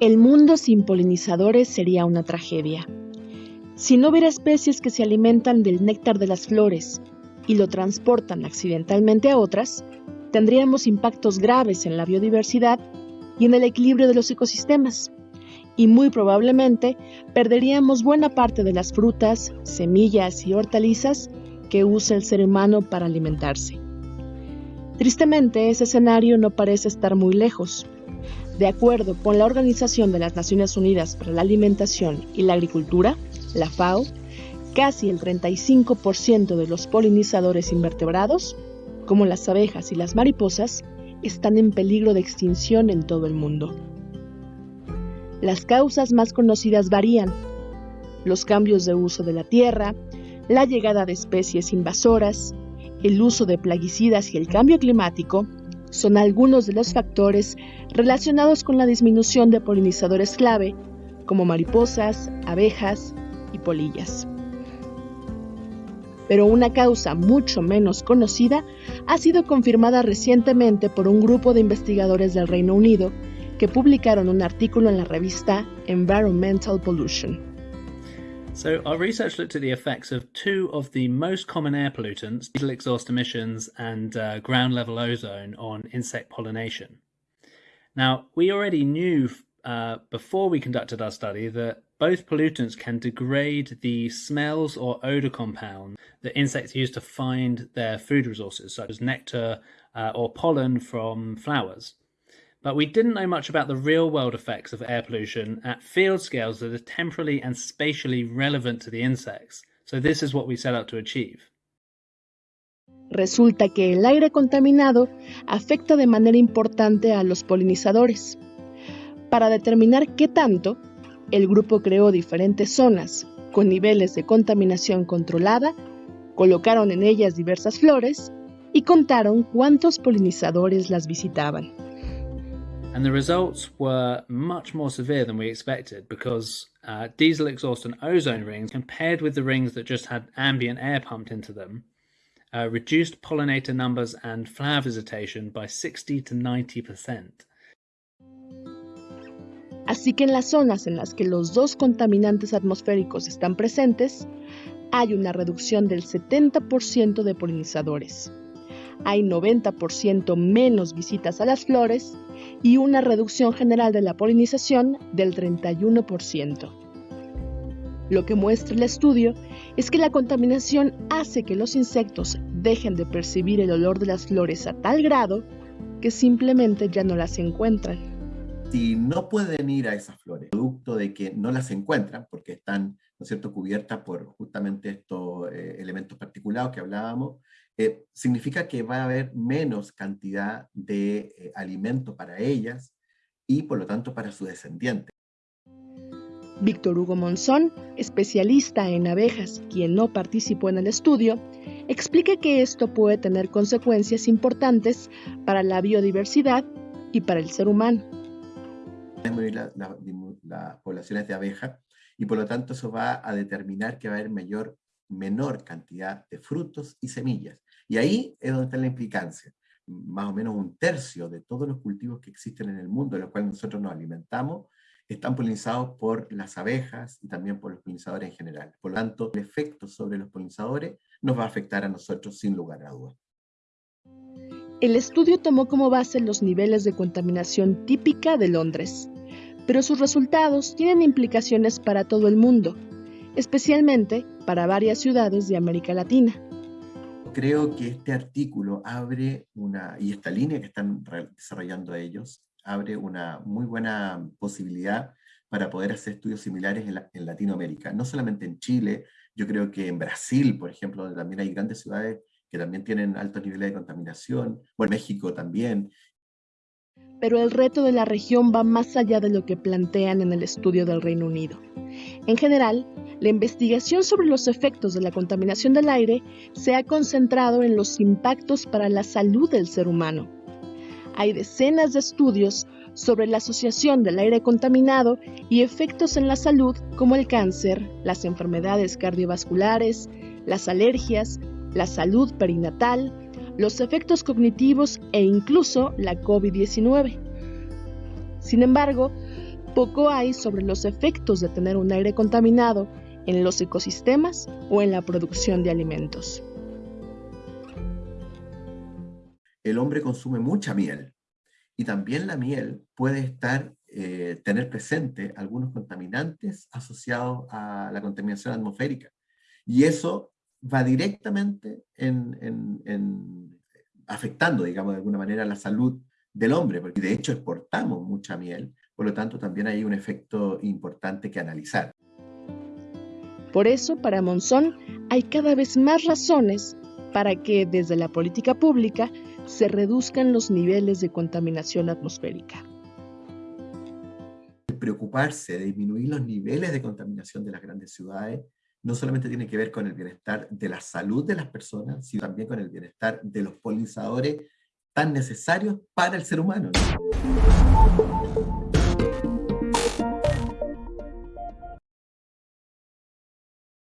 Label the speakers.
Speaker 1: El mundo sin polinizadores sería una tragedia. Si no hubiera especies que se alimentan del néctar de las flores y lo transportan accidentalmente a otras, tendríamos impactos graves en la biodiversidad y en el equilibrio de los ecosistemas. Y muy probablemente perderíamos buena parte de las frutas, semillas y hortalizas que usa el ser humano para alimentarse. Tristemente, ese escenario no parece estar muy lejos. De acuerdo con la Organización de las Naciones Unidas para la Alimentación y la Agricultura, la FAO, casi el 35% de los polinizadores invertebrados, como las abejas y las mariposas, están en peligro de extinción en todo el mundo. Las causas más conocidas varían. Los cambios de uso de la tierra, la llegada de especies invasoras, el uso de plaguicidas y el cambio climático son algunos de los factores relacionados con la disminución de polinizadores clave, como mariposas, abejas y polillas. Pero una causa mucho menos conocida ha sido confirmada recientemente por un grupo de investigadores del Reino Unido que publicaron un artículo en la revista Environmental Pollution.
Speaker 2: So, our research looked at the effects of two of the most common air pollutants, diesel exhaust emissions and uh, ground level ozone, on insect pollination. Now, we already knew uh, before we conducted our study that both pollutants can degrade the smells or odor compounds that insects use to find their food resources, such as nectar uh, or pollen from flowers. But we didn't know much about the real world effects of air pollution at field scales that are temporally and spatially relevant to the insects. So this is what we set out to achieve.
Speaker 1: Resulta que el aire contaminado afecta de manera importante a los polinizadores. Para determinar qué tanto, el grupo creó diferentes zonas con niveles de contaminación controlada, colocaron en ellas diversas flores y contaron cuántos polinizadores las visitaban.
Speaker 2: And the results were much more severe than we expected because uh, diesel exhaust and ozone rings, compared with the rings that just had ambient air pumped into them, uh, reduced pollinator numbers and flower visitation by 60 to 90%.
Speaker 1: Así que en las zonas en las que los dos contaminantes atmosféricos están presentes, hay una reducción del 70% de polinizadores. Hay 90% menos visitas a las flores y una reducción general de la polinización del 31%. Lo que muestra el estudio es que la contaminación hace que los insectos dejen de percibir el olor de las flores a tal grado que simplemente ya no las encuentran.
Speaker 3: Si no pueden ir a esas flores, producto de que no las encuentran, porque están ¿no es cierto? cubiertas por justamente estos eh, elementos particulados que hablábamos, eh, significa que va a haber menos cantidad de eh, alimento para ellas y por lo tanto para su descendiente.
Speaker 1: Víctor Hugo Monzón, especialista en abejas, quien no participó en el estudio, explica que esto puede tener consecuencias importantes para la biodiversidad y para el ser humano.
Speaker 3: las poblaciones de abejas y por lo tanto eso va a determinar que va a haber mayor, menor cantidad de frutos y semillas. Y ahí es donde está la implicancia. Más o menos un tercio de todos los cultivos que existen en el mundo, de los cuales nosotros nos alimentamos, están polinizados por las abejas y también por los polinizadores en general. Por lo tanto, el efecto sobre los polinizadores nos va a afectar a nosotros sin lugar a dudas.
Speaker 1: El estudio tomó como base los niveles de contaminación típica de Londres, pero sus resultados tienen implicaciones para todo el mundo, especialmente para varias ciudades de América Latina
Speaker 3: creo que este artículo abre una, y esta línea que están desarrollando ellos, abre una muy buena posibilidad para poder hacer estudios similares en, Latinoamérica. No solamente en Chile, yo creo que en Brasil, por ejemplo, donde también hay grandes ciudades que también tienen altos niveles de contaminación, o en México también.
Speaker 1: Pero el reto de la región va más allá de lo que plantean en el estudio del Reino Unido. En general, la investigación sobre los efectos de la contaminación del aire se ha concentrado en los impactos para la salud del ser humano. Hay decenas de estudios sobre la asociación del aire contaminado y efectos en la salud como el cáncer, las enfermedades cardiovasculares, las alergias, la salud perinatal, los efectos cognitivos e incluso la COVID-19. Sin embargo, poco hay sobre los efectos de tener un aire contaminado en los ecosistemas o en la producción de alimentos.
Speaker 3: El hombre consume mucha miel y también la miel puede estar, eh, tener presente algunos contaminantes asociados a la contaminación atmosférica. Y eso va directamente en, afectando, digamos, de alguna manera la salud del hombre, porque de hecho exportamos mucha miel, por lo tanto también hay un efecto importante que analizar.
Speaker 1: Por eso, para Monzón, hay cada vez más razones para que desde la política pública se reduzcan los niveles de contaminación atmosférica.
Speaker 3: Preocuparse de disminuir los niveles de contaminación de las grandes ciudades no solamente tiene que ver con el bienestar de la salud de las personas, sino también con el bienestar de los polinizadores tan necesarios para el ser humano.